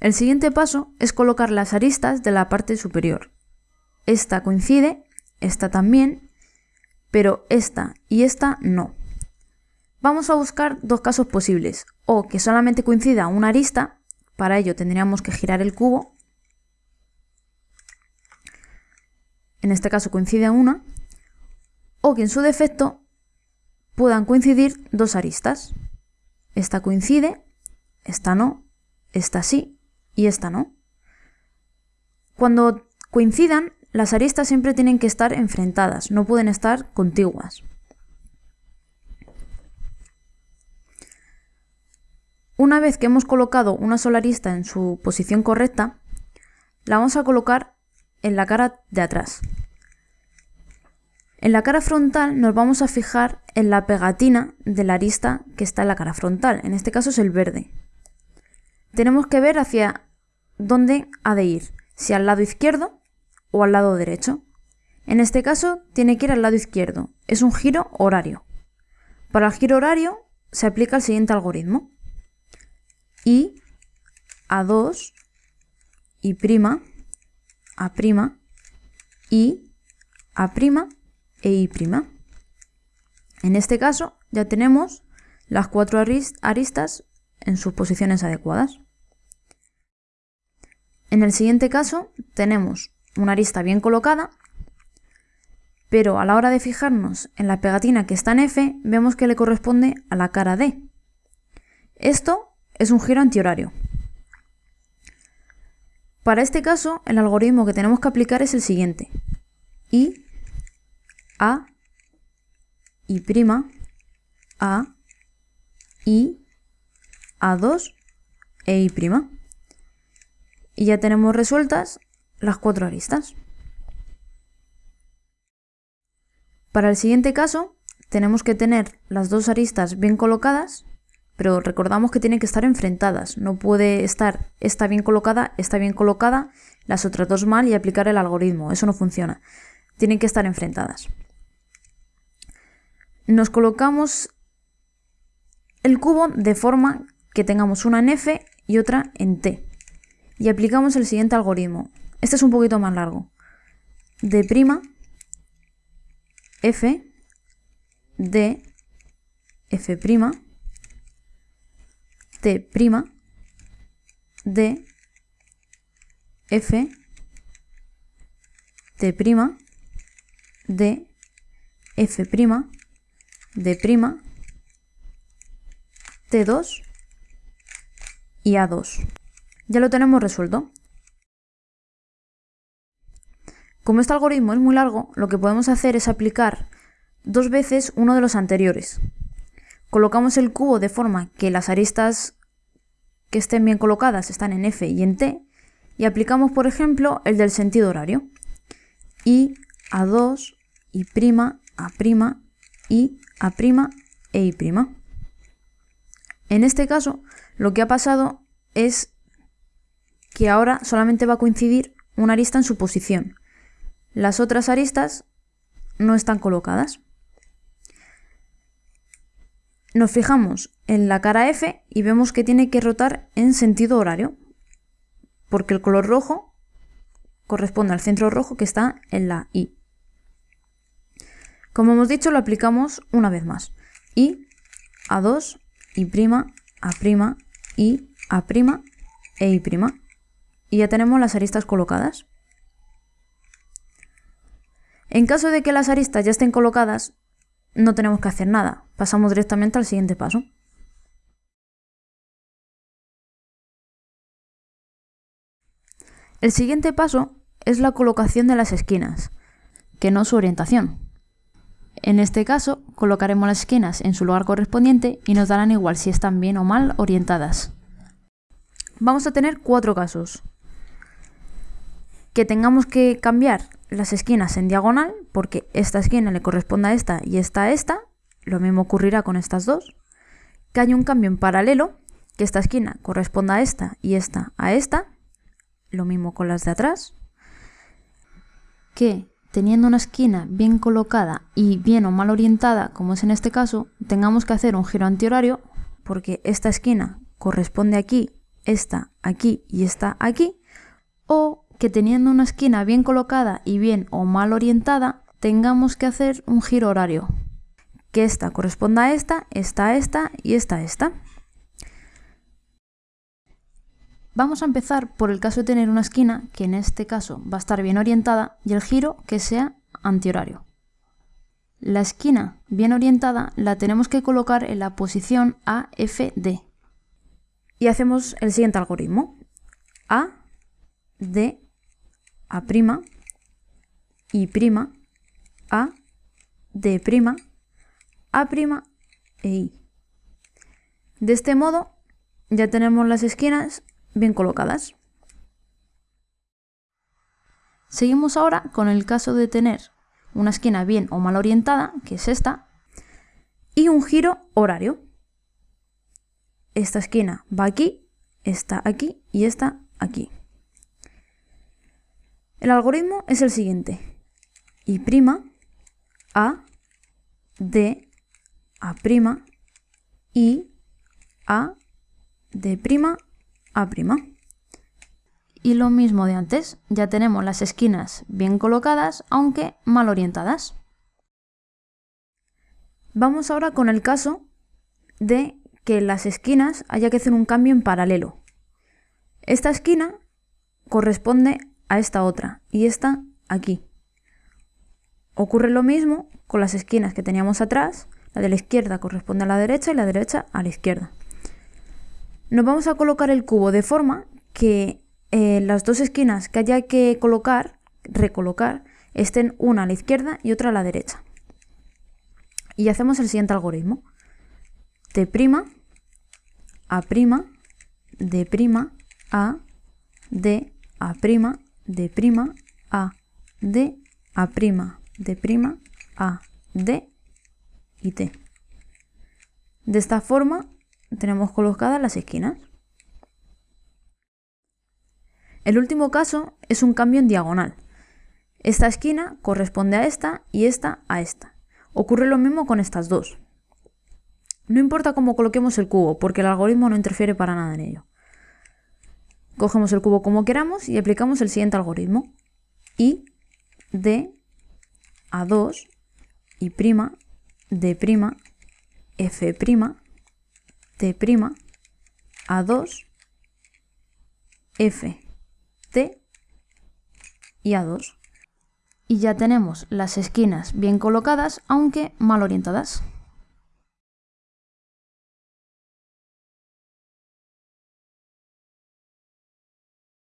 El siguiente paso es colocar las aristas de la parte superior. Esta coincide, esta también, pero esta y esta no. Vamos a buscar dos casos posibles, o que solamente coincida una arista, para ello tendríamos que girar el cubo, en este caso coincide una, o que en su defecto puedan coincidir dos aristas. Esta coincide, esta no, esta sí y esta no. Cuando coincidan, las aristas siempre tienen que estar enfrentadas, no pueden estar contiguas. Una vez que hemos colocado una sola arista en su posición correcta, la vamos a colocar en la cara de atrás. En la cara frontal nos vamos a fijar en la pegatina de la arista que está en la cara frontal, en este caso es el verde. Tenemos que ver hacia dónde ha de ir, si al lado izquierdo o al lado derecho. En este caso tiene que ir al lado izquierdo, es un giro horario. Para el giro horario se aplica el siguiente algoritmo y A2 y prima, A prima y A prima e I prima. En este caso ya tenemos las cuatro aristas en sus posiciones adecuadas. En el siguiente caso tenemos una arista bien colocada, pero a la hora de fijarnos en la pegatina que está en F, vemos que le corresponde a la cara D. Esto es un giro antihorario. Para este caso, el algoritmo que tenemos que aplicar es el siguiente. I, A, I', A, I, A2 e I'. Y ya tenemos resueltas las cuatro aristas. Para el siguiente caso, tenemos que tener las dos aristas bien colocadas pero recordamos que tienen que estar enfrentadas, no puede estar esta bien colocada, esta bien colocada, las otras dos mal y aplicar el algoritmo, eso no funciona, tienen que estar enfrentadas. Nos colocamos el cubo de forma que tengamos una en F y otra en T. Y aplicamos el siguiente algoritmo, este es un poquito más largo, D', F, D, F', T', D, F, T', D, F', D', T2 y A2. Ya lo tenemos resuelto. Como este algoritmo es muy largo, lo que podemos hacer es aplicar dos veces uno de los anteriores. Colocamos el cubo de forma que las aristas que estén bien colocadas están en F y en T y aplicamos, por ejemplo, el del sentido horario. I, A2, I', A', I, A' e I'. En este caso, lo que ha pasado es que ahora solamente va a coincidir una arista en su posición. Las otras aristas no están colocadas. Nos fijamos en la cara F y vemos que tiene que rotar en sentido horario, porque el color rojo corresponde al centro rojo que está en la I. Como hemos dicho, lo aplicamos una vez más. I, A2, I', A', I, A' e I'. Y ya tenemos las aristas colocadas. En caso de que las aristas ya estén colocadas, no tenemos que hacer nada. Pasamos directamente al siguiente paso. El siguiente paso es la colocación de las esquinas, que no su orientación. En este caso, colocaremos las esquinas en su lugar correspondiente y nos darán igual si están bien o mal orientadas. Vamos a tener cuatro casos. Que tengamos que cambiar las esquinas en diagonal, porque esta esquina le corresponde a esta y esta a esta, lo mismo ocurrirá con estas dos, que hay un cambio en paralelo, que esta esquina corresponda a esta y esta a esta, lo mismo con las de atrás, que teniendo una esquina bien colocada y bien o mal orientada, como es en este caso, tengamos que hacer un giro antihorario, porque esta esquina corresponde aquí esta aquí y esta aquí, o que teniendo una esquina bien colocada y bien o mal orientada, tengamos que hacer un giro horario. Que esta corresponda a esta, esta a esta y esta a esta. Vamos a empezar por el caso de tener una esquina, que en este caso va a estar bien orientada, y el giro que sea antihorario. La esquina bien orientada la tenemos que colocar en la posición AFD. Y hacemos el siguiente algoritmo. A, D, A', I', A, D', A' e I. De este modo ya tenemos las esquinas bien colocadas. Seguimos ahora con el caso de tener una esquina bien o mal orientada, que es esta, y un giro horario. Esta esquina va aquí, esta aquí y esta aquí. El algoritmo es el siguiente. I', A, D, A', I, A, D', A'. Y lo mismo de antes, ya tenemos las esquinas bien colocadas, aunque mal orientadas. Vamos ahora con el caso de que las esquinas haya que hacer un cambio en paralelo. Esta esquina corresponde a esta otra y esta aquí. Ocurre lo mismo con las esquinas que teníamos atrás, la de la izquierda corresponde a la derecha y la derecha a la izquierda. Nos vamos a colocar el cubo de forma que eh, las dos esquinas que haya que colocar, recolocar, estén una a la izquierda y otra a la derecha. Y hacemos el siguiente algoritmo. T', A', D', A, D, A', D', A, D, A', D', A, D y T. De esta forma tenemos colocadas las esquinas. El último caso es un cambio en diagonal. Esta esquina corresponde a esta y esta a esta. Ocurre lo mismo con estas dos. No importa cómo coloquemos el cubo, porque el algoritmo no interfiere para nada en ello. Cogemos el cubo como queramos y aplicamos el siguiente algoritmo. I, D, A2, I', D', F', T', A2, F. T y A2. Y ya tenemos las esquinas bien colocadas, aunque mal orientadas.